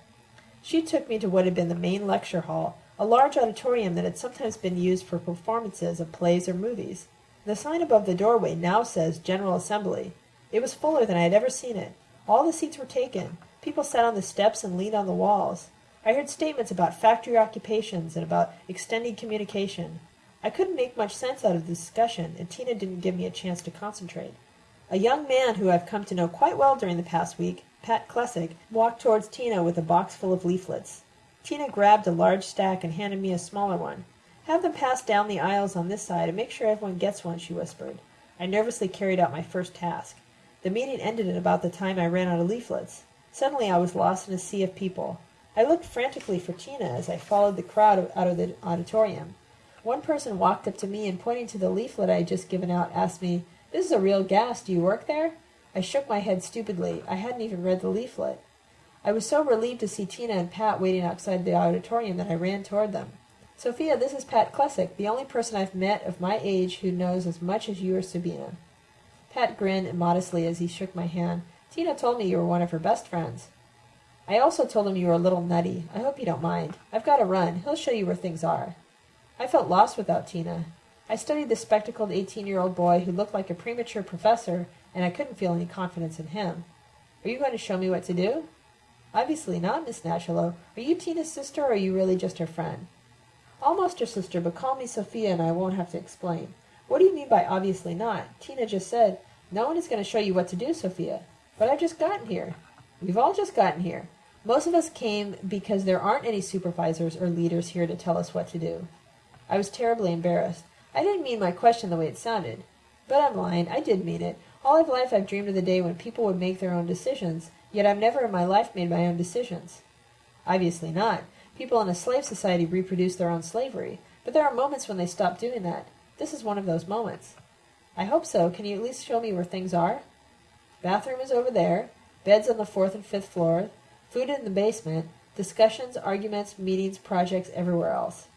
She took me to what had been the main lecture hall, a large auditorium that had sometimes been used for performances of plays or movies. The sign above the doorway now says General Assembly. It was fuller than I had ever seen it. All the seats were taken. People sat on the steps and leaned on the walls. I heard statements about factory occupations and about extended communication. I couldn't make much sense out of the discussion, and Tina didn't give me a chance to concentrate. A young man who I've come to know quite well during the past week, Pat Klesick, walked towards Tina with a box full of leaflets. Tina grabbed a large stack and handed me a smaller one. Have them pass down the aisles on this side and make sure everyone gets one, she whispered. I nervously carried out my first task. The meeting ended at about the time I ran out of leaflets. Suddenly I was lost in a sea of people. I looked frantically for Tina as I followed the crowd out of the auditorium. One person walked up to me and pointing to the leaflet I had just given out asked me, This is a real gas. Do you work there? I shook my head stupidly. I hadn't even read the leaflet. I was so relieved to see Tina and Pat waiting outside the auditorium that I ran toward them. Sophia, this is Pat Klesick, the only person I've met of my age who knows as much as you or Sabina. Pat grinned modestly as he shook my hand. Tina told me you were one of her best friends. I also told him you were a little nutty. I hope you don't mind. I've got to run. He'll show you where things are. I felt lost without Tina. I studied the spectacled eighteen-year-old boy who looked like a premature professor, and I couldn't feel any confidence in him. Are you going to show me what to do? Obviously not, Miss Nachalo. Are you Tina's sister, or are you really just her friend? Almost her sister, but call me Sophia and I won't have to explain. What do you mean by obviously not? Tina just said, no one is going to show you what to do, Sophia. But I've just gotten here. We've all just gotten here. Most of us came because there aren't any supervisors or leaders here to tell us what to do. I was terribly embarrassed. I didn't mean my question the way it sounded. But I'm lying. I did mean it. All of life I've dreamed of the day when people would make their own decisions, yet I've never in my life made my own decisions. Obviously not. People in a slave society reproduce their own slavery, but there are moments when they stop doing that. This is one of those moments. I hope so. Can you at least show me where things are? Bathroom is over there. Beds on the fourth and fifth floor. Food in the basement. Discussions, arguments, meetings, projects everywhere else.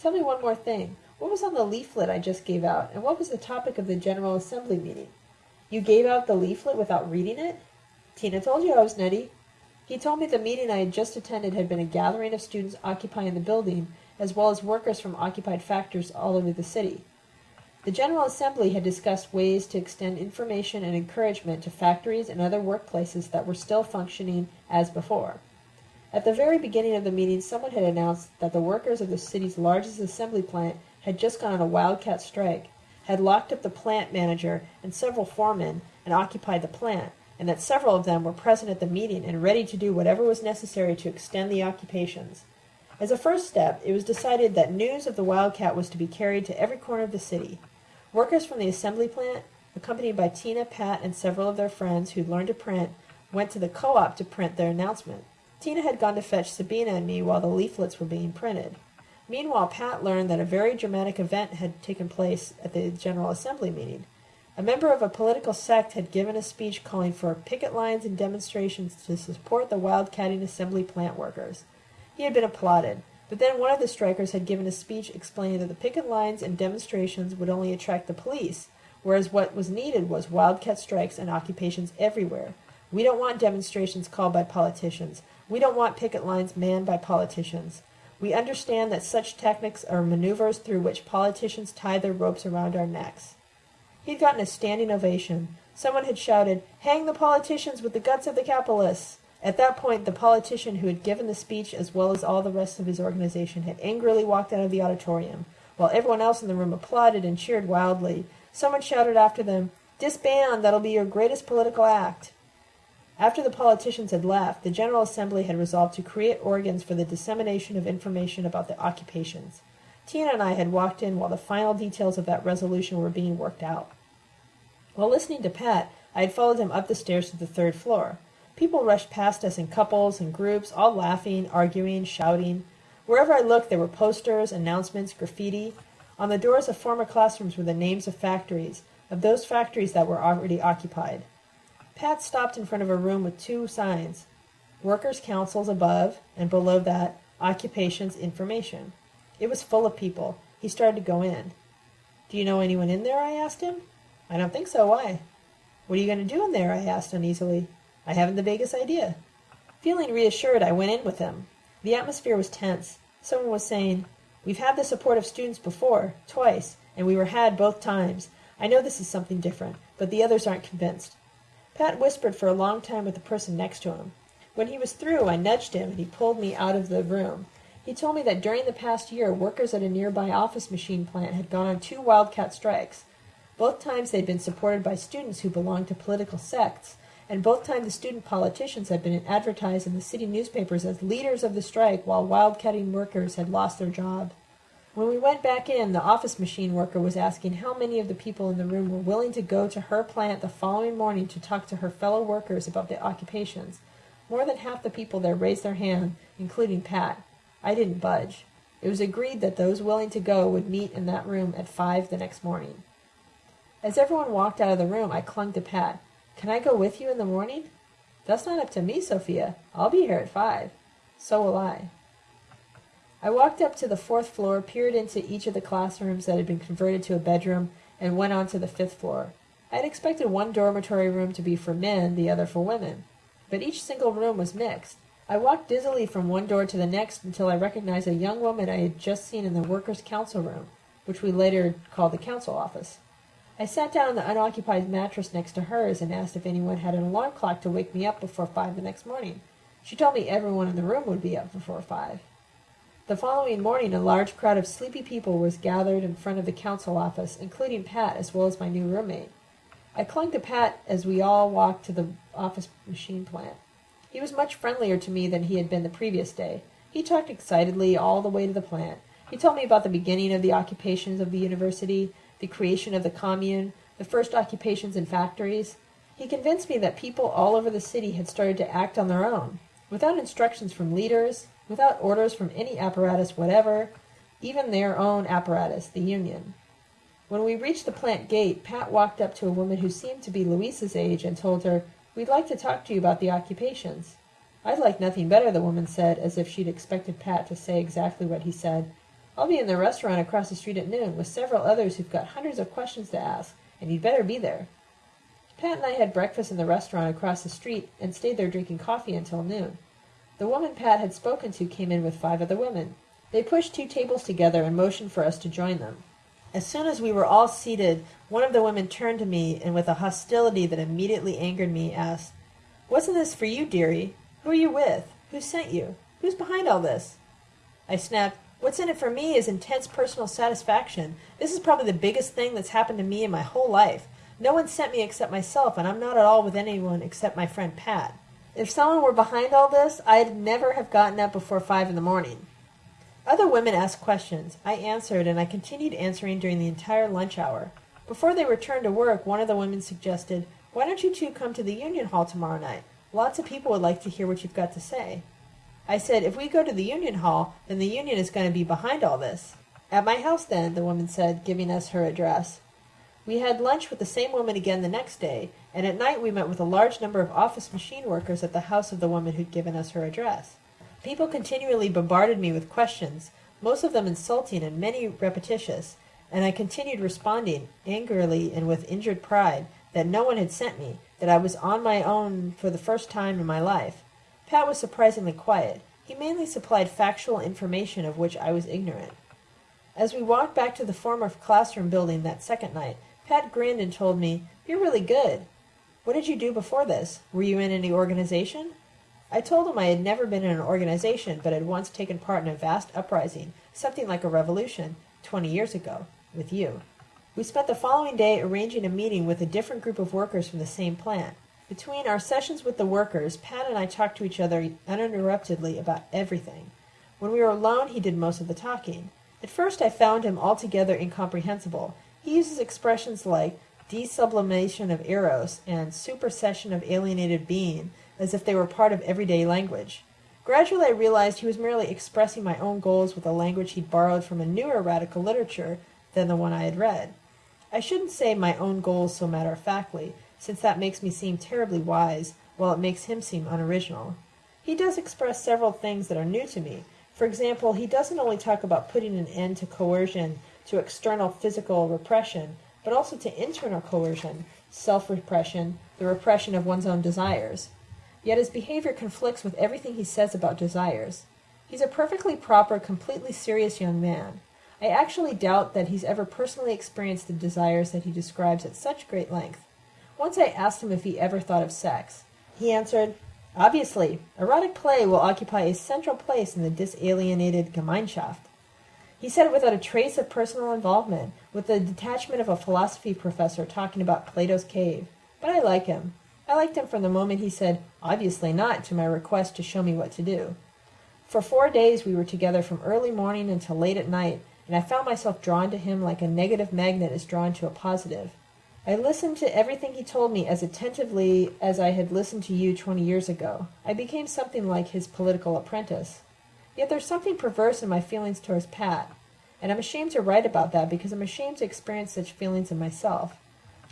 Tell me one more thing. What was on the leaflet I just gave out, and what was the topic of the General Assembly meeting? You gave out the leaflet without reading it? Tina told you I was nutty. He told me the meeting I had just attended had been a gathering of students occupying the building, as well as workers from occupied factories all over the city. The General Assembly had discussed ways to extend information and encouragement to factories and other workplaces that were still functioning as before. At the very beginning of the meeting, someone had announced that the workers of the city's largest assembly plant had just gone on a wildcat strike, had locked up the plant manager and several foremen and occupied the plant, and that several of them were present at the meeting and ready to do whatever was necessary to extend the occupations. As a first step, it was decided that news of the wildcat was to be carried to every corner of the city. Workers from the assembly plant, accompanied by Tina, Pat, and several of their friends who'd learned to print, went to the co-op to print their announcement. Tina had gone to fetch Sabina and me while the leaflets were being printed. Meanwhile, Pat learned that a very dramatic event had taken place at the General Assembly meeting. A member of a political sect had given a speech calling for picket lines and demonstrations to support the wildcatting assembly plant workers. He had been applauded. But then one of the strikers had given a speech explaining that the picket lines and demonstrations would only attract the police, whereas what was needed was wildcat strikes and occupations everywhere. We don't want demonstrations called by politicians. We don't want picket lines manned by politicians. We understand that such tactics are maneuvers through which politicians tie their ropes around our necks. He'd gotten a standing ovation. Someone had shouted, Hang the politicians with the guts of the capitalists! At that point, the politician who had given the speech, as well as all the rest of his organization, had angrily walked out of the auditorium, while everyone else in the room applauded and cheered wildly. Someone shouted after them, Disband! That'll be your greatest political act! After the politicians had left, the General Assembly had resolved to create organs for the dissemination of information about the occupations. Tina and I had walked in while the final details of that resolution were being worked out. While listening to Pat, I had followed him up the stairs to the third floor. People rushed past us in couples and groups, all laughing, arguing, shouting. Wherever I looked, there were posters, announcements, graffiti. On the doors of former classrooms were the names of factories, of those factories that were already occupied. Pat stopped in front of a room with two signs Workers' Councils above, and below that, Occupations Information. It was full of people. He started to go in. Do you know anyone in there? I asked him. I don't think so. Why? What are you going to do in there? I asked uneasily. I haven't the vaguest idea. Feeling reassured, I went in with him. The atmosphere was tense. Someone was saying, We've had the support of students before, twice, and we were had both times. I know this is something different, but the others aren't convinced. Pat whispered for a long time with the person next to him. When he was through, I nudged him, and he pulled me out of the room. He told me that during the past year, workers at a nearby office machine plant had gone on two wildcat strikes. Both times they'd been supported by students who belonged to political sects, and both times the student politicians had been advertised in the city newspapers as leaders of the strike while wildcatting workers had lost their job. When we went back in, the office machine worker was asking how many of the people in the room were willing to go to her plant the following morning to talk to her fellow workers about the occupations. More than half the people there raised their hand, including Pat. I didn't budge. It was agreed that those willing to go would meet in that room at five the next morning. As everyone walked out of the room, I clung to Pat. Can I go with you in the morning? That's not up to me, Sophia. I'll be here at five. So will I. I walked up to the fourth floor, peered into each of the classrooms that had been converted to a bedroom, and went on to the fifth floor. I had expected one dormitory room to be for men, the other for women. But each single room was mixed. I walked dizzily from one door to the next until I recognized a young woman I had just seen in the workers' council room, which we later called the council office. I sat down on the unoccupied mattress next to hers and asked if anyone had an alarm clock to wake me up before five the next morning. She told me everyone in the room would be up before five. The following morning, a large crowd of sleepy people was gathered in front of the council office, including Pat as well as my new roommate. I clung to Pat as we all walked to the office machine plant. He was much friendlier to me than he had been the previous day. He talked excitedly all the way to the plant. He told me about the beginning of the occupations of the university, the creation of the commune, the first occupations in factories. He convinced me that people all over the city had started to act on their own, without instructions from leaders, without orders from any apparatus whatever, even their own apparatus, the union. When we reached the plant gate, Pat walked up to a woman who seemed to be Louisa's age and told her, We'd like to talk to you about the occupations. I'd like nothing better, the woman said, as if she'd expected Pat to say exactly what he said. I'll be in the restaurant across the street at noon with several others who've got hundreds of questions to ask, and you'd better be there. Pat and I had breakfast in the restaurant across the street and stayed there drinking coffee until noon. The woman Pat had spoken to came in with five other women. They pushed two tables together and motioned for us to join them. As soon as we were all seated, one of the women turned to me and with a hostility that immediately angered me asked, Wasn't this for you, dearie? Who are you with? Who sent you? Who's behind all this? I snapped, What's in it for me is intense personal satisfaction. This is probably the biggest thing that's happened to me in my whole life. No one sent me except myself, and I'm not at all with anyone except my friend Pat. If someone were behind all this, I'd never have gotten up before five in the morning. Other women asked questions. I answered, and I continued answering during the entire lunch hour. Before they returned to work, one of the women suggested, Why don't you two come to the Union Hall tomorrow night? Lots of people would like to hear what you've got to say. I said, if we go to the Union Hall, then the Union is going to be behind all this. At my house, then, the woman said, giving us her address. We had lunch with the same woman again the next day, and at night we met with a large number of office machine workers at the house of the woman who'd given us her address. People continually bombarded me with questions, most of them insulting and many repetitious, and I continued responding, angrily and with injured pride, that no one had sent me, that I was on my own for the first time in my life. Pat was surprisingly quiet. He mainly supplied factual information of which I was ignorant. As we walked back to the former classroom building that second night, Pat grinned and told me, You're really good. What did you do before this? Were you in any organization? I told him I had never been in an organization, but had once taken part in a vast uprising, something like a revolution, twenty years ago, with you. We spent the following day arranging a meeting with a different group of workers from the same plant. Between our sessions with the workers, Pat and I talked to each other uninterruptedly about everything. When we were alone, he did most of the talking. At first, I found him altogether incomprehensible. He uses expressions like desublimation of eros and supersession of alienated being as if they were part of everyday language. Gradually, I realized he was merely expressing my own goals with a language he'd borrowed from a newer radical literature than the one I had read. I shouldn't say my own goals so matter of factly, since that makes me seem terribly wise, while it makes him seem unoriginal. He does express several things that are new to me. For example, he doesn't only talk about putting an end to coercion, to external physical repression, but also to internal coercion, self-repression, the repression of one's own desires. Yet his behavior conflicts with everything he says about desires. He's a perfectly proper, completely serious young man. I actually doubt that he's ever personally experienced the desires that he describes at such great length. Once I asked him if he ever thought of sex. He answered, Obviously, erotic play will occupy a central place in the disalienated Gemeinschaft. He said it without a trace of personal involvement, with the detachment of a philosophy professor talking about Plato's cave. But I like him. I liked him from the moment he said, obviously not, to my request to show me what to do. For four days we were together from early morning until late at night, and I found myself drawn to him like a negative magnet is drawn to a positive. I listened to everything he told me as attentively as I had listened to you twenty years ago. I became something like his political apprentice. Yet there's something perverse in my feelings towards Pat, and I'm ashamed to write about that because I'm ashamed to experience such feelings in myself.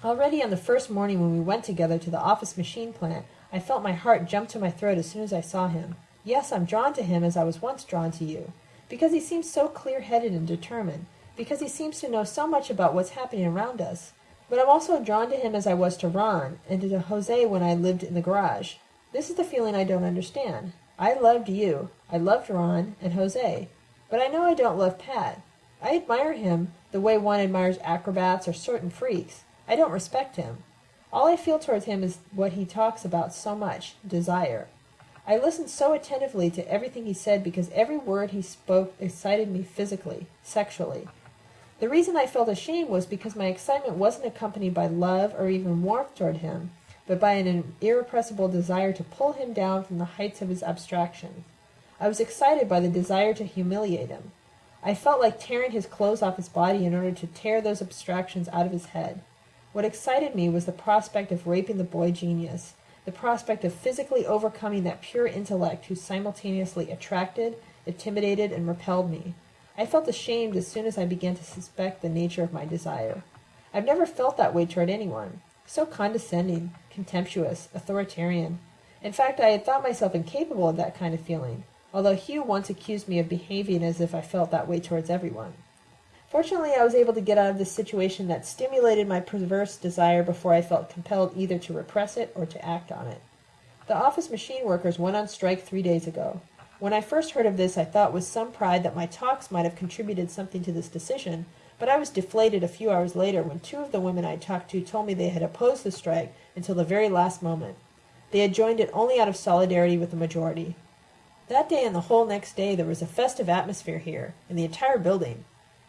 Already on the first morning when we went together to the office machine plant, I felt my heart jump to my throat as soon as I saw him. Yes, I'm drawn to him as I was once drawn to you, because he seems so clear-headed and determined, because he seems to know so much about what's happening around us. But I'm also drawn to him as I was to Ron, and to Jose when I lived in the garage. This is the feeling I don't understand. I loved you. I loved Ron and Jose. But I know I don't love Pat. I admire him the way one admires acrobats or certain freaks. I don't respect him. All I feel towards him is what he talks about so much, desire. I listened so attentively to everything he said because every word he spoke excited me physically, sexually. The reason I felt ashamed was because my excitement wasn't accompanied by love or even warmth toward him but by an irrepressible desire to pull him down from the heights of his abstraction. I was excited by the desire to humiliate him. I felt like tearing his clothes off his body in order to tear those abstractions out of his head. What excited me was the prospect of raping the boy genius, the prospect of physically overcoming that pure intellect who simultaneously attracted, intimidated, and repelled me. I felt ashamed as soon as I began to suspect the nature of my desire. I've never felt that way toward anyone. So condescending, contemptuous, authoritarian. In fact, I had thought myself incapable of that kind of feeling, although Hugh once accused me of behaving as if I felt that way towards everyone. Fortunately, I was able to get out of this situation that stimulated my perverse desire before I felt compelled either to repress it or to act on it. The office machine workers went on strike three days ago. When I first heard of this, I thought with some pride that my talks might have contributed something to this decision, but I was deflated a few hours later when two of the women I talked to told me they had opposed the strike until the very last moment. They had joined it only out of solidarity with the majority. That day and the whole next day there was a festive atmosphere here, in the entire building.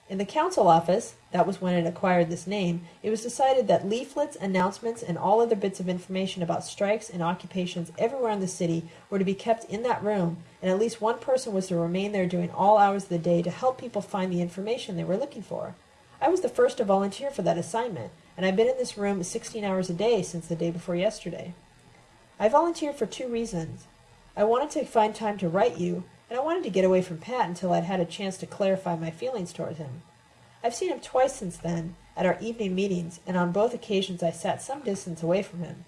In the council office, that was when it acquired this name, it was decided that leaflets, announcements, and all other bits of information about strikes and occupations everywhere in the city were to be kept in that room, and at least one person was to remain there during all hours of the day to help people find the information they were looking for. I was the first to volunteer for that assignment, and I've been in this room 16 hours a day since the day before yesterday. I volunteered for two reasons. I wanted to find time to write you, and I wanted to get away from Pat until I'd had a chance to clarify my feelings toward him. I've seen him twice since then, at our evening meetings, and on both occasions I sat some distance away from him.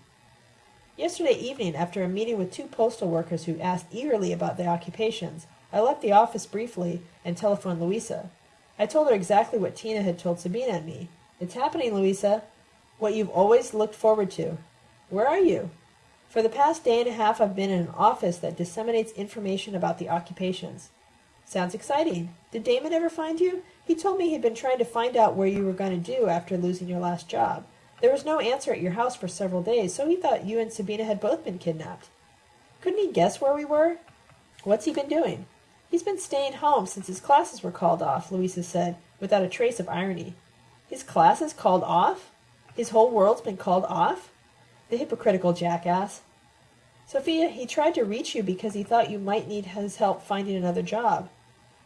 Yesterday evening, after a meeting with two postal workers who asked eagerly about their occupations, I left the office briefly and telephoned Louisa. I told her exactly what Tina had told Sabina and me. It's happening, Louisa. What you've always looked forward to. Where are you? For the past day and a half I've been in an office that disseminates information about the occupations. Sounds exciting. Did Damon ever find you? He told me he'd been trying to find out where you were going to do after losing your last job. There was no answer at your house for several days, so he thought you and Sabina had both been kidnapped. Couldn't he guess where we were? What's he been doing? He's been staying home since his classes were called off, Louisa said, without a trace of irony. His classes called off? His whole world's been called off? The hypocritical jackass. Sophia, he tried to reach you because he thought you might need his help finding another job.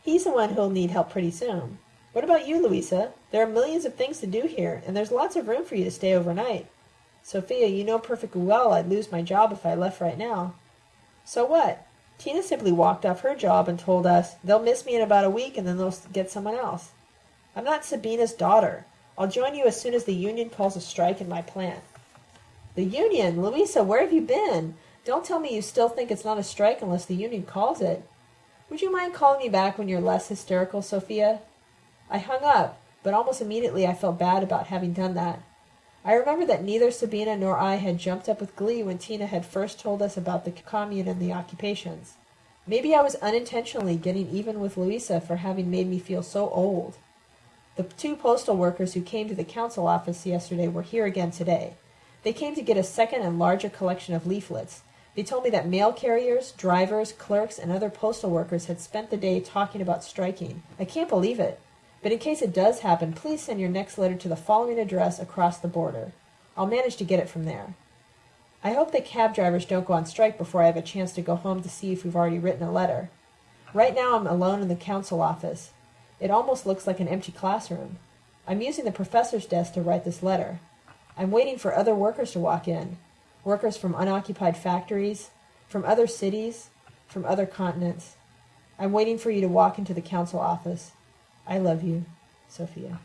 He's the one who'll need help pretty soon. What about you, Louisa? There are millions of things to do here, and there's lots of room for you to stay overnight. Sophia, you know perfectly well I'd lose my job if I left right now. So what? Tina simply walked off her job and told us, they'll miss me in about a week and then they'll get someone else. I'm not Sabina's daughter. I'll join you as soon as the union calls a strike in my plant. The union! Louisa, where have you been? Don't tell me you still think it's not a strike unless the union calls it. Would you mind calling me back when you're less hysterical, Sophia? I hung up, but almost immediately I felt bad about having done that. I remember that neither Sabina nor I had jumped up with glee when Tina had first told us about the commune and the occupations. Maybe I was unintentionally getting even with Louisa for having made me feel so old. The two postal workers who came to the council office yesterday were here again today. They came to get a second and larger collection of leaflets. They told me that mail carriers, drivers, clerks, and other postal workers had spent the day talking about striking. I can't believe it. But in case it does happen, please send your next letter to the following address across the border. I'll manage to get it from there. I hope the cab drivers don't go on strike before I have a chance to go home to see if we've already written a letter. Right now I'm alone in the council office. It almost looks like an empty classroom. I'm using the professor's desk to write this letter. I'm waiting for other workers to walk in. Workers from unoccupied factories, from other cities, from other continents. I'm waiting for you to walk into the council office. I love you, Sophia.